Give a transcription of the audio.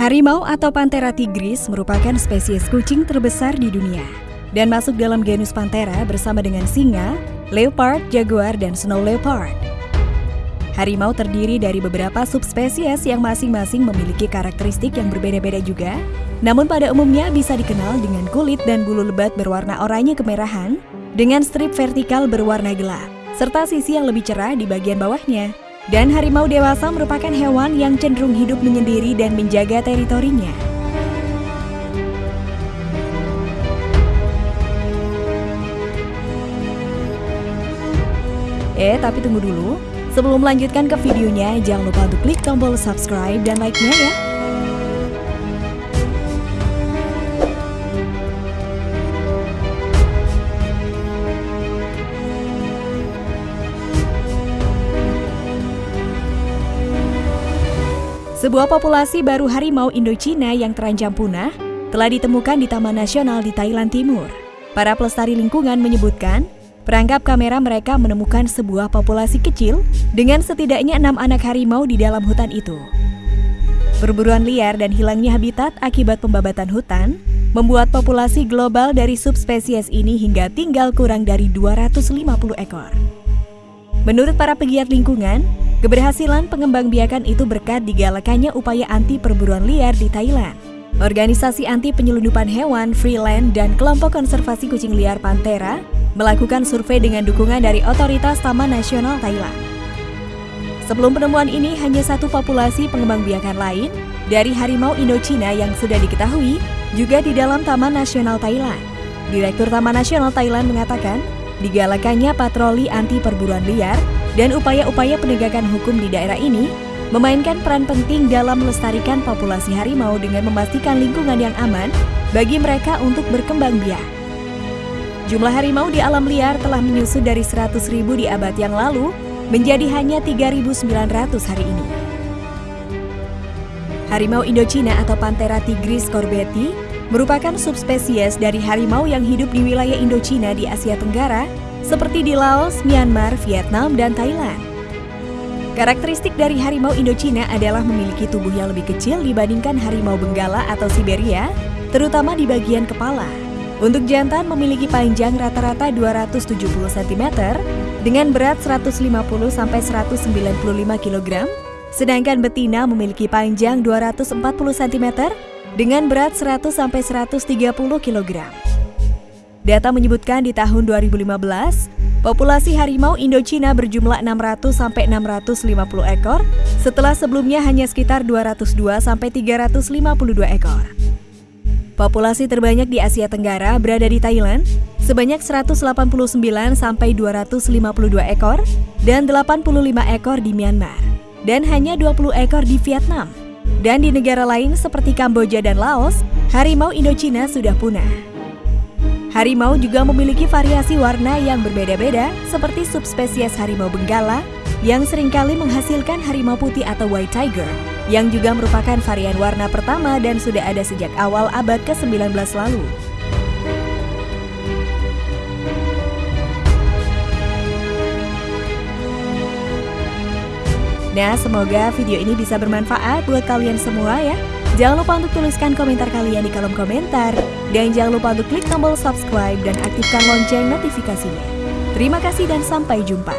Harimau atau Panthera tigris merupakan spesies kucing terbesar di dunia dan masuk dalam genus Panthera bersama dengan singa, leopard, jaguar, dan snow leopard. Harimau terdiri dari beberapa subspesies yang masing-masing memiliki karakteristik yang berbeda-beda juga, namun pada umumnya bisa dikenal dengan kulit dan bulu lebat berwarna oranye kemerahan dengan strip vertikal berwarna gelap, serta sisi yang lebih cerah di bagian bawahnya. Dan harimau dewasa merupakan hewan yang cenderung hidup menyendiri dan menjaga teritorinya. Eh, tapi tunggu dulu. Sebelum melanjutkan ke videonya, jangan lupa untuk klik tombol subscribe dan like-nya ya. Sebuah populasi baru harimau Indochina yang terancam punah telah ditemukan di Taman Nasional di Thailand Timur. Para pelestari lingkungan menyebutkan, perangkap kamera mereka menemukan sebuah populasi kecil dengan setidaknya enam anak harimau di dalam hutan itu. Perburuan liar dan hilangnya habitat akibat pembabatan hutan membuat populasi global dari subspesies ini hingga tinggal kurang dari 250 ekor. Menurut para pegiat lingkungan, Keberhasilan pengembangbiakan itu berkat digalakannya upaya anti perburuan liar di Thailand. Organisasi anti penyelundupan hewan, Freeland, dan kelompok konservasi kucing liar Pantera melakukan survei dengan dukungan dari otoritas Taman Nasional Thailand. Sebelum penemuan ini, hanya satu populasi pengembangbiakan lain dari harimau Indochina yang sudah diketahui juga di dalam Taman Nasional Thailand. Direktur Taman Nasional Thailand mengatakan, digalakannya patroli anti perburuan liar dan upaya-upaya penegakan hukum di daerah ini memainkan peran penting dalam melestarikan populasi harimau dengan memastikan lingkungan yang aman bagi mereka untuk berkembang biak. Jumlah harimau di alam liar telah menyusut dari 100 ribu di abad yang lalu menjadi hanya 3.900 hari ini. Harimau Indochina atau Panthera tigris corbeti merupakan subspesies dari harimau yang hidup di wilayah Indochina di Asia Tenggara seperti di Laos, Myanmar, Vietnam, dan Thailand. Karakteristik dari harimau Indochina adalah memiliki tubuh yang lebih kecil dibandingkan harimau Benggala atau Siberia, terutama di bagian kepala. Untuk jantan memiliki panjang rata-rata 270 cm dengan berat 150 sampai 195 kg, sedangkan betina memiliki panjang 240 cm dengan berat 100 sampai 130 kg. Data menyebutkan di tahun 2015, populasi harimau Indochina berjumlah 600 sampai 650 ekor, setelah sebelumnya hanya sekitar 202 sampai 352 ekor. Populasi terbanyak di Asia Tenggara berada di Thailand, sebanyak 189 sampai 252 ekor dan 85 ekor di Myanmar, dan hanya 20 ekor di Vietnam. Dan di negara lain seperti Kamboja dan Laos, harimau Indochina sudah punah. Harimau juga memiliki variasi warna yang berbeda-beda seperti subspesies harimau benggala yang sering kali menghasilkan harimau putih atau white tiger yang juga merupakan varian warna pertama dan sudah ada sejak awal abad ke-19 lalu. Nah, semoga video ini bisa bermanfaat buat kalian semua ya. Jangan lupa untuk tuliskan komentar kalian di kolom komentar. Dan jangan lupa untuk klik tombol subscribe dan aktifkan lonceng notifikasinya. Terima kasih dan sampai jumpa.